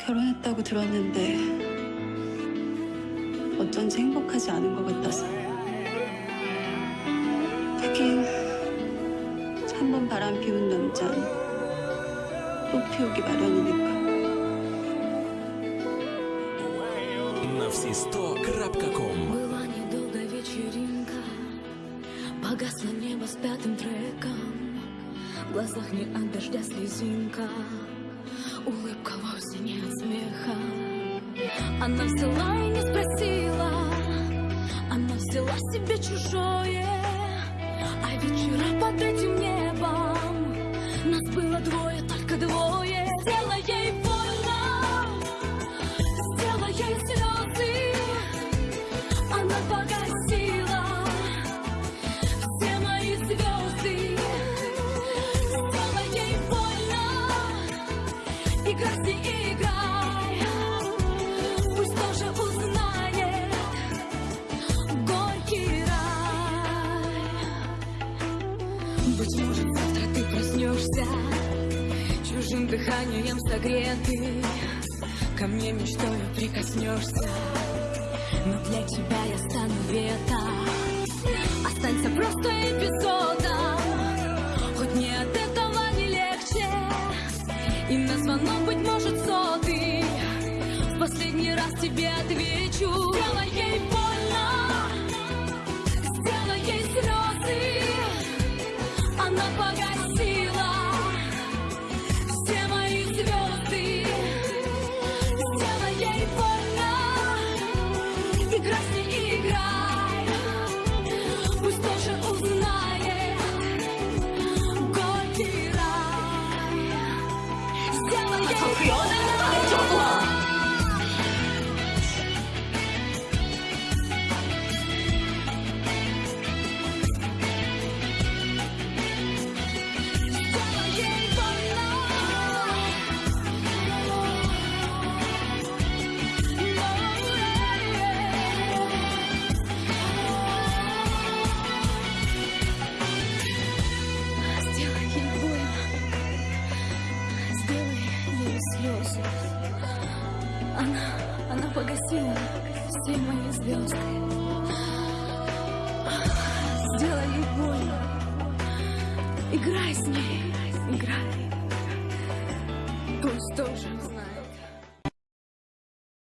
결혼했다고 들었는데 어쩐지 행복하지 않은 것 같아서 하긴 한 번 바람 피운 남자는 또 피우기 마련이니까 На всі сто крапка ком. Была недолгая вечеринка Погасло небо с пятым треком В глазах не от дождя слезинка Она взяла и не спросила. Она взяла себе чужое. А вечера под этим небом. Нас было двое, только двое. Сделай ей больно Быть может, завтра ты проснешься. Чужим дыханием согретый Ко мне мечтою прикоснешься. Но для тебя я стану вето. Останься просто эпизодом Хоть мне от этого не легче. И на звонок, быть может, сотый В последний раз тебе отвечу. Сделай Она, она погасила все мои звезды. Сделай ей больно, играй с ней, играй. Пусть тоже знает.